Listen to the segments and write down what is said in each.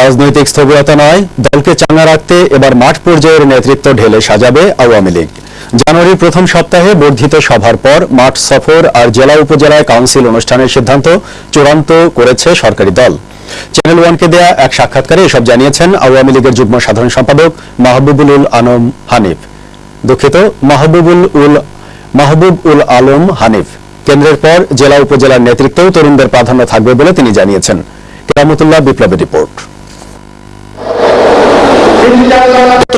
রাজনৈতিক স্থবিরতা নয়, দলকে চাঙ্গা রাখতে এবার মাঠ পর্যায়ের নেতৃত্ব ঢেলে সাজাবে আওয়ামী লীগ। জানুয়ারির প্রথম সপ্তাহে বর্ধিত সভার পর মাঠ সফর আর জেলা উপজেলায় কাউন্সিল অনুষ্ঠানের সিদ্ধান্ত চূড়ান্ত করেছে সরকারি দল। চ্যানেল ওয়ানকে দেয়া এক সাক্ষাৎকারে এসব জানিয়েছেন আওয়ামী লীগের যুগ্ম সাধারণ সম্পাদক মাহবুবুল উল আনম হানিফ। দুঃখিত, মাহবুবুল উল মাহবুব উল আলম হানিফ। কেন্দ্রের পর জেলা উপজেলার নেতৃত্বেও তরুণদের প্রাধান্য থাকবে বলে তিনি জানিয়েছেন। কেরামতুল্লাহ বিপ্লবের রিপোর্ট।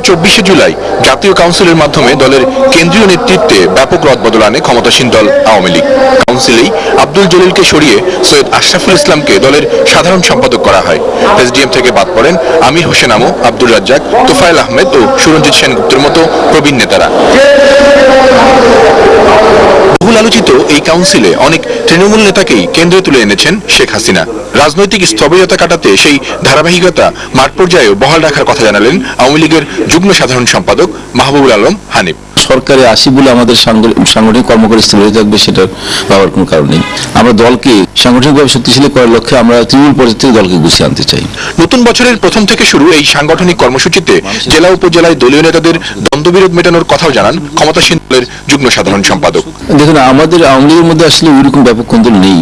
চব্বিশে জুলাই জাতীয় কাউন্সিলের মাধ্যমে দলের কেন্দ্রীয় নেতৃত্বে ব্যাপক রদবদল আনে ক্ষমতাসীন দল আওয়ামী লীগ। কাউন্সিলেই আব্দুল জলিলকে সরিয়ে সৈয়দ আশরাফুল ইসলামকে দলের সাধারণ সম্পাদক করা হয়। এসডিএম থেকে বাদ পড়েন আমির হোসেন আমু আব্দুল রাজ্জাক, তোফায়েল আহমেদ ও সুরঞ্জিত সেনগুপ্তের মতো প্রবীণ নেতারা। বহুল আলোচিত এই কাউন্সিলে অনেক তৃণমূল নেতাকেই কেন্দ্রে তুলে এনেছেন শেখ হাসিনা। রাজনৈতিক স্থবিরতা কাটাতে সেই ধারাবাহিকতা মাঠ পর্যায়েও বহাল রাখার কথা জানালেন আওয়ামী লীগের যুগ্ম সাধারণ সম্পাদক মাহবুবুল আলম হানিফ। সরকারে আসি বলে আমাদের সাংগঠনিক কর্মকারী স্থির হয়ে থাকবে সেটা ভাবার কোনো কারণ নেই। আমরা দলকে সাংগঠনিকভাবে শক্তিশালী করার লক্ষ্যে আমরা তৃণমূল পর্যায়ে থেকে দলকে গুছিয়ে আনতে চাই। নতুন বছরের প্রথম থেকে শুরু এই সাংগঠনিক কর্মসূচিতে জেলা উপজেলায় দলীয় নেতাদের দ্বন্দ্ববিরোধ মেটানোর কথাও জানান ক্ষমতাসীন দলের যুগ্ম সাধারণ সম্পাদক। দেখুন আমাদের আওয়ামী লীগের মধ্যে আসলে ওইরকম ব্যাপক কোন্দল নেই।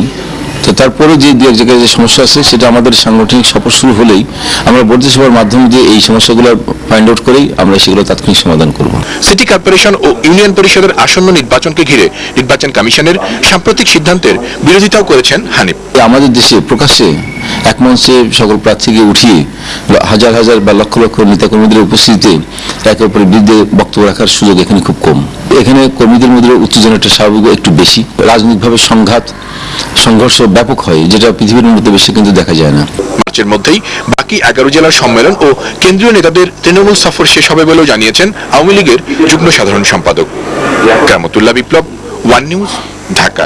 তো তারপরে যে দু এক জায়গায় যে সমস্যা আছে সেটা আমাদের সাংগঠনিক সফর শুরু হলেই আমরা বর্ধিত সভার মাধ্যমে দিয়ে এই সমস্যাগুলো ফাইন্ড আউট করেই আমরা সেগুলো তাৎক্ষণিক সমাধান করব। সিটি কর্পোরেশন ও ইউনিয়ন পরিষদের আসন্ন নির্বাচনকে ঘিরে নির্বাচন কমিশনের সাম্প্রতিক সিদ্ধান্তের বিরোধিতাও করেছেন হানিফ। আমাদের দেশে প্রকাশ্যে এক মঞ্চে সকল প্রার্থীকে উঠিয়ে হাজার হাজার বা লক্ষ লক্ষ নেতাকর্মীদের উপস্থিতিতে একে অপরের বিরুদ্ধে বক্তব্য রাখার সুযোগ এখানে খুব কম। এখানে কর্মীদের মধ্যে উত্তেজনাটা স্বাভাবিক, একটু বেশি। রাজনৈতিকভাবে সংঘাত, সংঘর্ষ ব্যাপক হয়, যেটা পৃথিবীর মধ্যে বেশি কিন্তু দেখা যায় না। মার্চের মধ্যেই বাকি এগারো জেলার সম্মেলন ও কেন্দ্রীয় নেতাদের তৃণমূল সফর শেষ হবে বলেও জানিয়েছেন আওয়ামী লীগের যুগ্ম সাধারণ সম্পাদক। Kamtullah Biplob, one news, Dhaka.